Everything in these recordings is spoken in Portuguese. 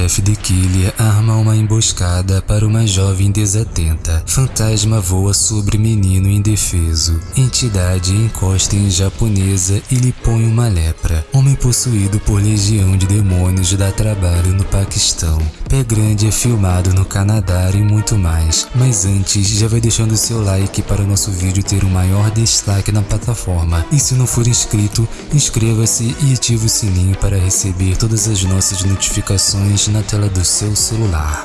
Jeff the Killer arma uma emboscada para uma jovem desatenta. Fantasma voa sobre menino indefeso. Entidade encosta em japonesa e lhe põe uma lepra. Homem possuído por legião de demônios dá trabalho no Paquistão. Pé Grande é filmado no Canadá e muito mais. Mas antes, já vai deixando seu like para o nosso vídeo ter um maior destaque na plataforma. E se não for inscrito, inscreva-se e ative o sininho para receber todas as nossas notificações na tela do seu celular.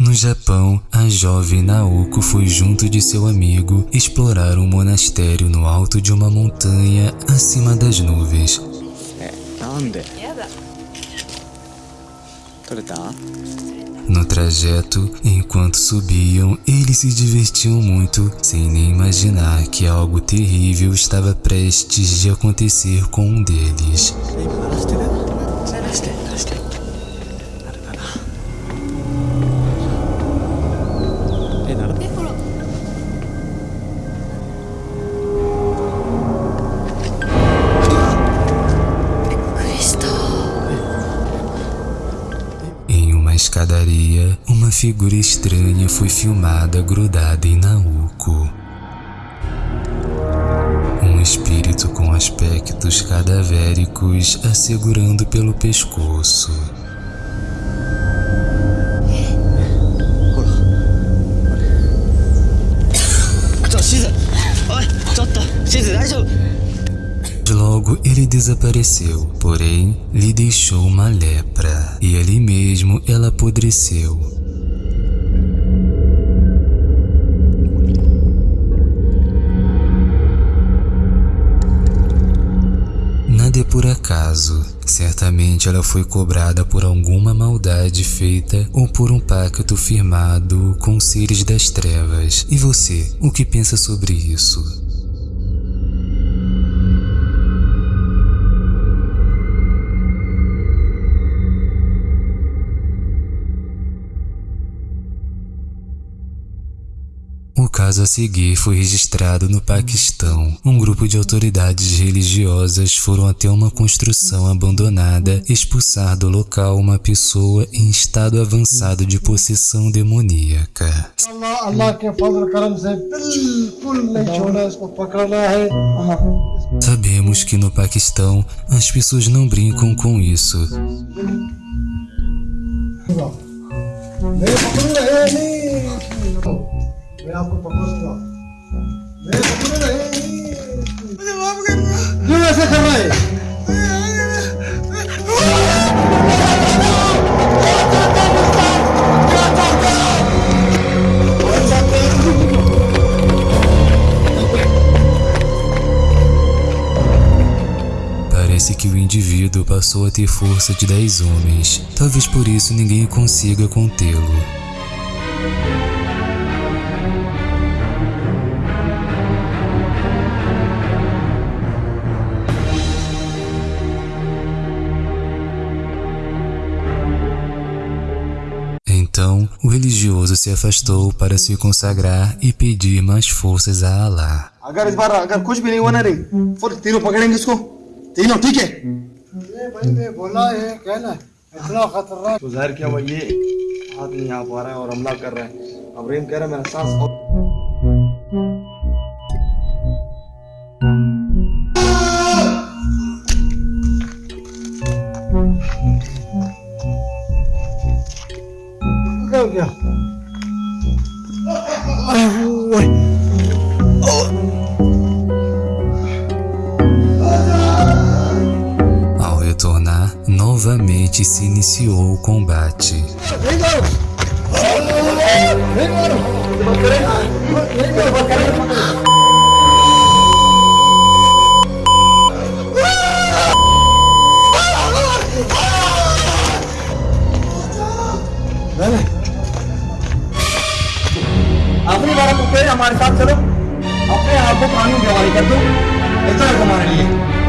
No Japão, a jovem Naoko foi junto de seu amigo explorar um monastério no alto de uma montanha acima das nuvens. No trajeto, enquanto subiam, eles se divertiam muito, sem nem imaginar que algo terrível estava prestes de acontecer com um deles. figura estranha foi filmada grudada em Naoko. Um espírito com aspectos cadavéricos a segurando pelo pescoço. Logo ele desapareceu, porém lhe deixou uma lepra, e ali mesmo ela apodreceu, por acaso. Certamente ela foi cobrada por alguma maldade feita ou por um pacto firmado com seres das trevas. E você, o que pensa sobre isso? caso a seguir foi registrado no Paquistão. Um grupo de autoridades religiosas foram até uma construção abandonada expulsar do local uma pessoa em estado avançado de possessão demoníaca. Sabemos que no Paquistão as pessoas não brincam com isso legal pro propósito, ó. Dua sa kamay! Parece que o indivíduo passou a ter força de 10 homens. Talvez por isso ninguém consiga contê-lo. religioso se afastou para se consagrar e pedir mais forças a Allah. अगर इस बार अगर कुछ भी नहीं हुआ ना रे फिर तीनों पकड़ेंगे इसको तीनों ठीक है ये भाई मैं बोला है कहना इतना खतरनाक तो जाहिर क्या हुआ ये हाथ नहीं आ पा रहा है और हमला कर रहा है अब रेम कह रहा है मेरा सांस अपनी को हमारे साथ चलो। अपने आप को कानून के हवाले कर दो। इतना है तुम्हारे लिए।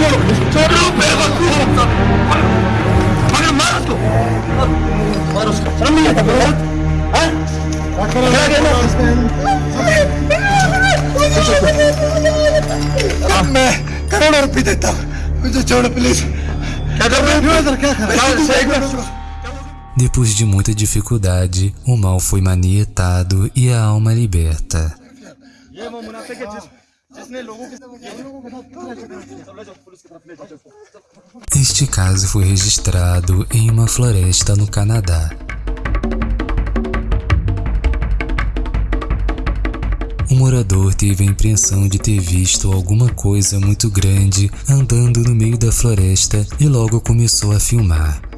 Yo, yo rompe la culpa. Para mato. Para os família, tá vendo? Hã? Tá querendo que nós ಅಮ್ಮೆ ಕರೋಡ ರೂಪಾಯಿ ಇದ್ದಾಯ್ತಾ Chowda please Depois de muita dificuldade, o mal foi manietado e a alma liberta. ये वो मुनाफिक है जिस जिसने लोगों के चलो जाओ पुलिस की तरफ ले जाओ Este caso foi registrado em uma floresta no Canadá. O morador teve a impressão de ter visto alguma coisa muito grande andando no meio da floresta e logo começou a filmar.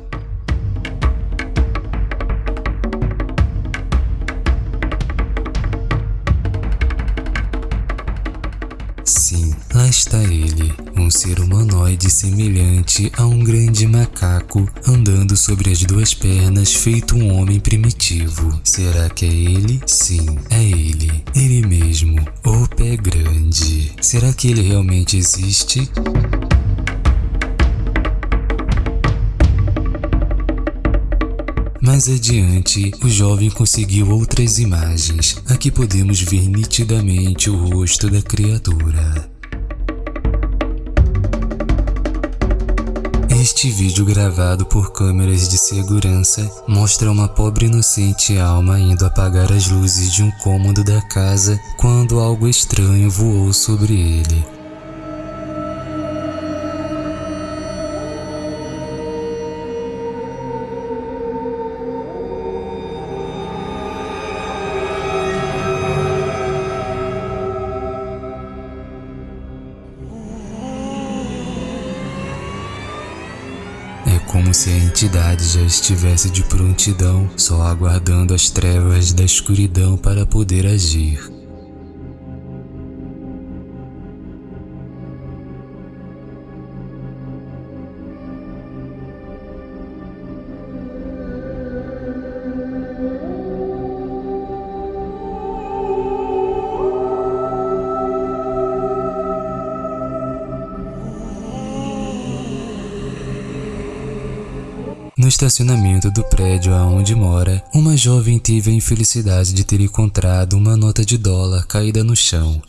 Está ele, um ser humanoide semelhante a um grande macaco andando sobre as duas pernas, feito um homem primitivo. Será que é ele? Sim, é ele. Ele mesmo, o pé grande. Será que ele realmente existe? Mais adiante, o jovem conseguiu outras imagens. Aqui podemos ver nitidamente o rosto da criatura. Este vídeo gravado por câmeras de segurança mostra uma pobre inocente alma indo apagar as luzes de um cômodo da casa quando algo estranho voou sobre ele. Se a entidade já estivesse de prontidão, só aguardando as trevas da escuridão para poder agir. No estacionamento do prédio aonde mora, uma jovem teve a infelicidade de ter encontrado uma nota de dólar caída no chão.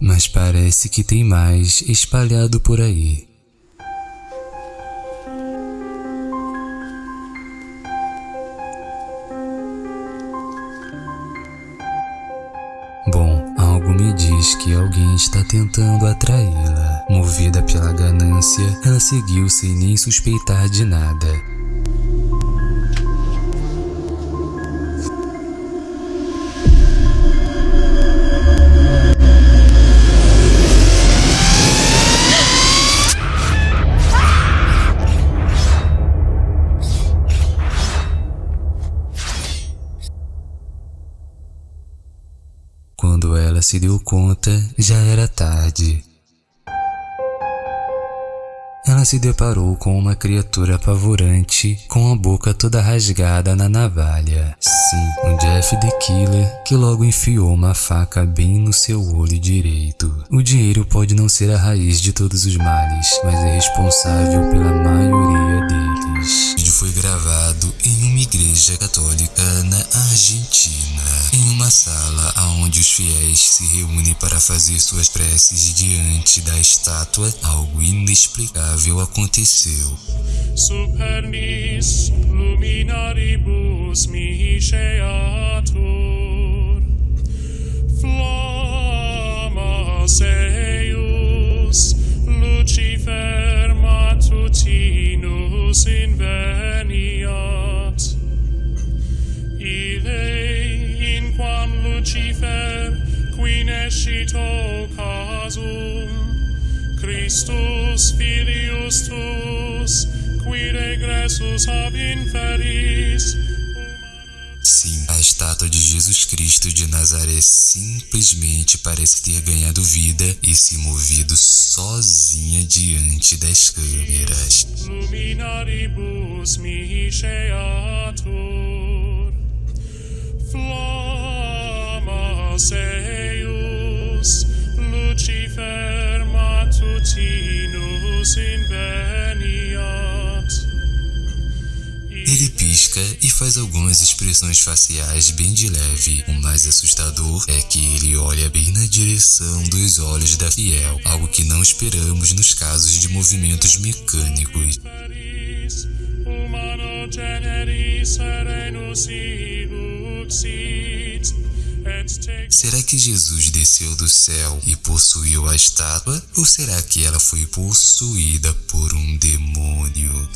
Mas parece que tem mais espalhado por aí. Bom, algo me diz que alguém está tentando atraí-la. Movida pela ganância, ela seguiu sem nem suspeitar de nada. Quando ela se deu conta, já era tarde. Ela se deparou com uma criatura apavorante, com a boca toda rasgada na navalha. Sim, um Jeff the Killer que logo enfiou uma faca bem no seu olho direito. O dinheiro pode não ser a raiz de todos os males, mas é responsável pela maioria deles. O vídeo foi gravado em uma igreja católica na Argentina, em uma sala onde os fiéis se reúnem para fazer suas preces diante da estátua. Algo inexplicável aconteceu. supernis luminaribus misceatur flammas eius lucifer Deus inveniat. Ile in quam Lucifer qui nescito casum, Christus filius tuus, qui regressus ab inferis, Sim, a estátua de Jesus Cristo de Nazaré simplesmente parece ter ganhado vida e se movido sozinha diante das câmeras. luminaribus misceatur. Flammas eius, Lucifer matutinus inveniat. Ele pisca e faz algumas expressões faciais bem de leve. O mais assustador é que ele olha bem na direção dos olhos da fiel, algo que não esperamos nos casos de movimentos mecânicos. Será que Jesus desceu do céu e possuiu a estátua? Ou será que ela foi possuída por um demônio?